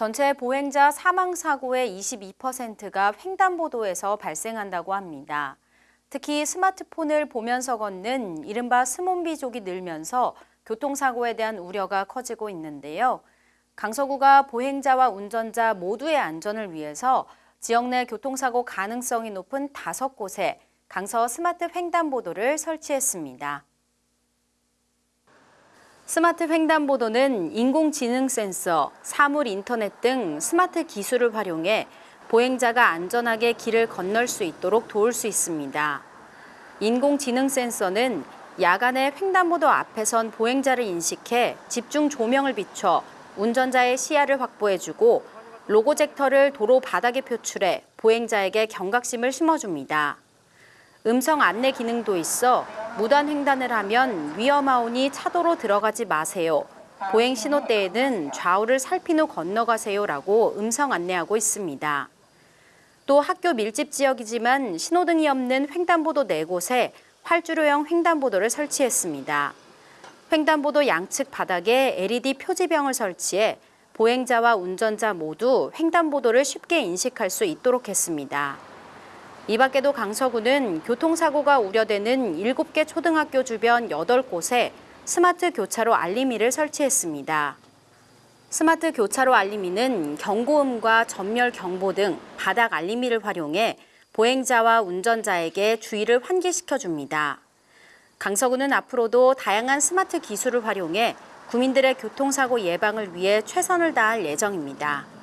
전체 보행자 사망 사고의 22%가 횡단보도에서 발생한다고 합니다. 특히 스마트폰을 보면서 걷는 이른바 스몬비족이 늘면서 교통사고에 대한 우려가 커지고 있는데요. 강서구가 보행자와 운전자 모두의 안전을 위해서 지역 내 교통사고 가능성이 높은 다섯 곳에 강서 스마트 횡단보도를 설치했습니다. 스마트 횡단보도는 인공지능 센서, 사물 인터넷 등 스마트 기술을 활용해 보행자가 안전하게 길을 건널 수 있도록 도울 수 있습니다. 인공지능 센서는 야간에 횡단보도 앞에 선 보행자를 인식해 집중 조명을 비춰 운전자의 시야를 확보해주고 로고젝터를 도로 바닥에 표출해 보행자에게 경각심을 심어줍니다. 음성 안내 기능도 있어 무단 횡단을 하면 위험하오니 차도로 들어가지 마세요. 보행 신호 때에는 좌우를 살핀 후 건너가세요라고 음성 안내하고 있습니다. 또 학교 밀집 지역이지만 신호등이 없는 횡단보도 4곳에 활주로형 횡단보도를 설치했습니다. 횡단보도 양측 바닥에 LED 표지병을 설치해 보행자와 운전자 모두 횡단보도를 쉽게 인식할 수 있도록 했습니다. 이 밖에도 강서구는 교통사고가 우려되는 7개 초등학교 주변 8곳에 스마트 교차로 알림이를 설치했습니다. 스마트 교차로 알림이는 경고음과 점멸 경보 등 바닥 알림이를 활용해 보행자와 운전자에게 주의를 환기시켜 줍니다. 강서구는 앞으로도 다양한 스마트 기술을 활용해 구민들의 교통사고 예방을 위해 최선을 다할 예정입니다.